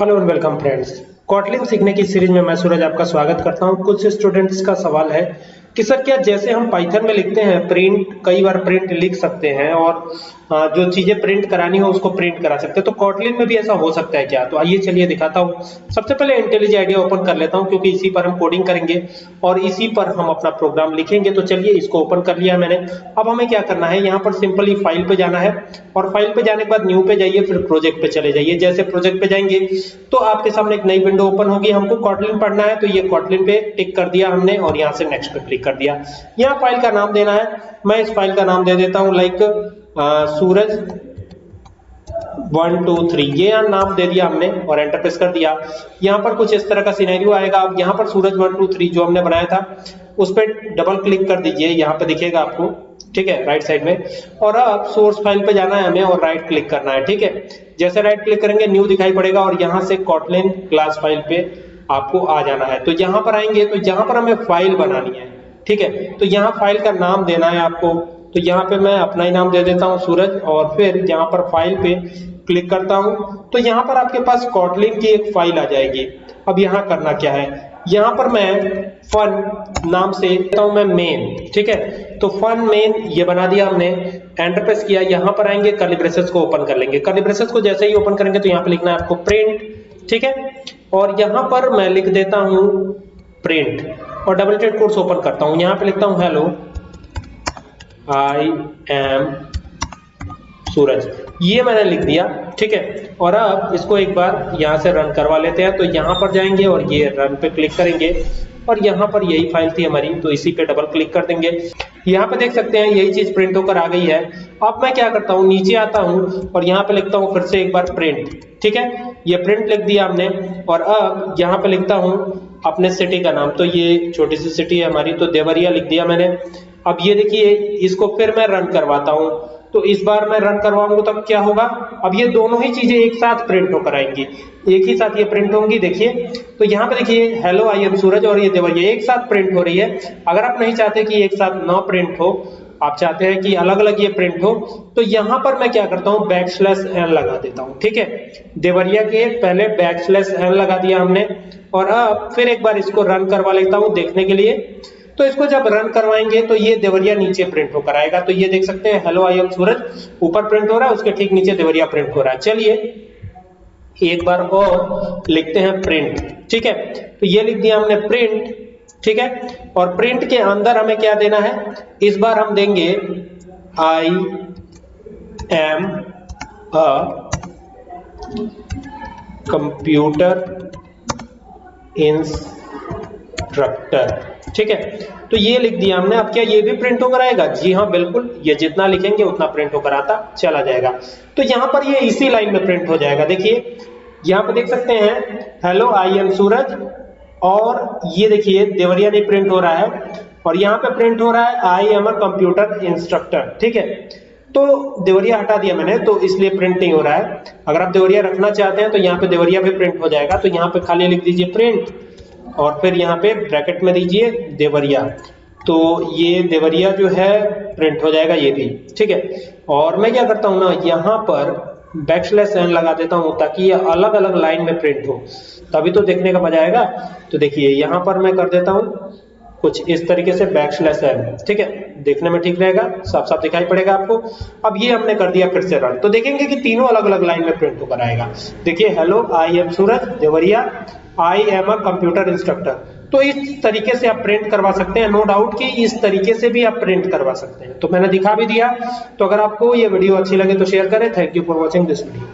Hello and welcome friends Kotlin सीखने की series में मैं सूरज आपका स्वागत करता हूँ। कुछ स्टूडेंट्स का सवाल है कि सर क्या जैसे हम पाइथन में लिखते हैं प्रिंट कई बार प्रिंट लिख सकते हैं और जो चीज़ें प्रिंट करानी हो उसको प्रिंट करा सकते हैं। तो कॉटलिन में भी ऐसा हो सकता है क्या? तो आइए चलिए दिखाता हूँ। सबसे पहले इंटेलिज आइडिया ओपन कर लेता हूँ क्योंकि इसी पर हम कोडिंग करेंगे और इसी पर हम अपना प्रोग्राम लिखेंगे। तो चलिए इसको ओपन कर लिया मैंने। अब हमें क्या करना है? यहाँ पर सिंपली फ़ाइल पे जाना है और फ़ाइल पे जाने के बाद न्यू पे जाइए, फिर प्रोजेक्ट पे चले जाइए। जैसे प्रोजेक्ट पे जाएँगे तो आपके सामने एक नई विंडो ओपन होगी। हमको कॉटलिन पढ़ना है तो ये कॉटलिन पे टिक कर दिया हमने और यहाँ से नेक्स्ट पे कर दिया। यहाँ फ़ाइल का नाम देना है। मैं इस फ़ाइल का नाम दे देता हूँ like Suraj. One two three ये नाम दे दिया हमने और एंटर प्रेस कर दिया। यहाँ पर कुछ इस तरह का सिनेरियो आएगा। अब यहाँ पर सूरज वन टू थ्री जो हमने बनाया था, उस पर डबल क्लिक कर दीजिए। यहाँ पे दिखेगा आपको। ठीक है राइट साइड में। और अब सोर्स फ़ाइल पे जाना है हमें और राइट क्लिक करना है। ठीक है? जैसे राइट क्लिक करेंगे न्यू दिखाई पड़ेगा और यहाँ से कॉटलिन क्लास फ़ाइल पे आपको आ जाना है। तो यहाँ पर आएँगे तो यहाँ पर हमें फ़ाइल बनानी है। ठीक है? तो यहाँ फ़ाइल का नाम देना है आपको। तो यहाँ पे मैं अपना ही नाम दे देता हूँ, सूरज, और फिर यहाँ पर फ़ाइल पे क्लिक करता हूँ। तो यहाँ पर आपके पास कॉटलिन की एक फ़ाइल आ जाएगी। अब यहाँ करना क्या है? यहाँ पर मैं फन नाम से देता हूँ, मैं मेन ठीक है? तो फन मेन ये बना दिया हमने। एंटर प्रेस किया, यहाँ पर आएँगे कर्ली ब्रेसेस को ओपन कर लेंगे। कर्ली ब्रेसेस को जैसे ही ओपन करेंगे तो यहाँ पे लिखना है आपको प्रिंट ठीक है? और यहाँ पर मैं लिख देता हूँ प्रिंट और डबल टेड कोर्स ओपन करता हूँ। यहाँ पे लिखता हूँ हेलो आई एम सूरज। ये मैंने लिख दिया, ठीक है? और अब इसको एक बार यहाँ से रन करवा लेते हैं। तो यहाँ पर जाएँगे और ये रन पे क्लिक करेंगे। और यहाँ पर यही फ़ाइल थी हमारी तो इसी पे डबल क्लिक कर देंगे। यहाँ पे देख सकते हैं, यही चीज़ प्रिंट होकर आ गई है। अब मैं क्या करता हूँ, नीचे आता हूँ और यहाँ पे लिखता हूँ फिर से एक बार प्रिंट ठीक है? ये प्रिंट लिख दिया हमने। और अब यहाँ पे लिखता हूँ अपने सिटी का नाम तो ये छोटी सी सिटी है हमारी तो देवरिया लिख दिया मैंने। अब ये देखिए, इसको फिर मैं रन करवाता हूँ। तो इस बार मैं रन करवाऊँगा, तब क्या होगा? अब ये दोनों ही चीज़ें एक साथ प्रिंट होकर आएँगी। एक ही साथ ये प्रिंट होंगी, देखिए। तो यहाँ पे देखिए हेलो आई एम सूरज और ये देवरिया, एक साथ प्रिंट हो रही है। अगर आप नहीं चाहते कि एक साथ ना प्रिंट हो आप चाहते हैं कि अलग अलग ये प्रिंट हो तो यहाँ पर मैं क्या करता हूँ बैक स्लैश एन लगा देता हूँ, ठीक है? देवरिया के पहले बैक स्लैश एन लगा दिया हमने, और अब फिर एक बार इसको रन करवा लेता हूँ देखने के लिए। तो इसको जब रन करवाएँगे तो ये देवरिया नीचे प्रिंट होकर आएगा। तो ये देख सकते हैं हेलो आई एम सूरज ऊपर प्रिंट हो रहा है, उसके ठीक नीचे देवरिया प्रिंट हो रहा है। चलिए, एक बार और लिखते हैं प्रिंट ठीक है? तो ये लिख दिया हमने प्रिंट ठीक है? और प्रिंट के अंदर हमें क्या देना है? इस बार हम देंगे I am a computer instructor ठीक है? तो ये लिख दिया हमने। अब क्या ये भी प्रिंट होकर आएगा? जी हाँ बिल्कुल। ये जितना लिखेंगे, उतना प्रिंट होकर आता चला जाएगा। तो यहाँ पर ये इसी लाइन में प्रिंट हो जाएगा। देखिए, यहाँ पर देख सकते हैं हेलो आई एम सूरज और ये देखिए, देवरिया नहीं प्रिंट हो रहा है और यहाँ पे प्रिंट हो रहा है I am a computer instructor ठीक है? तो देवरिया हटा दिया मैंने तो इसलिए प्रिंट नहीं हो रहा है। अगर आप देवरिया रखना चाहते हैं तो यहाँ पे देवरिया भी प्रिंट हो जाएगा तो यहाँ पे खाली लिख दीजिए प्रिंट और फिर यहाँ पे ब्रैकेट में दीजिए देवरिया। तो ये देवरिया जो है प्रिंट हो जाएगा ये भी, ठीक है? और मैं क्या करता हूँ ना, यहाँ पर बैकस्लैश एन लगा देता हूँ ताकि ये अलग अलग लाइन में प्रिंट हो। तभी तो देखने का मज़ा आएगा। तो देखिए, यहाँ पर मैं कर देता हूँ कुछ इस तरीके से बैकस्लैश एन ठीक है? देखने में ठीक रहेगा साफ़ साफ़ दिखाई पड़ेगा आपको। अब ये हमने कर दिया फिर से रन तो देखेंगे कि तीनों अलग अलग लाइन में प्रिंट होकर आएगा। देखिए hello I am Suraj Deoria I am a computer instructor तो इस तरीके से आप प्रिंट करवा सकते हैं। नो डाउट कि इस तरीके से भी आप प्रिंट करवा सकते हैं। तो मैंने दिखा भी दिया। तो अगर आपको ये वीडियो अच्छी लगे तो शेयर करें। Thank you for watching this video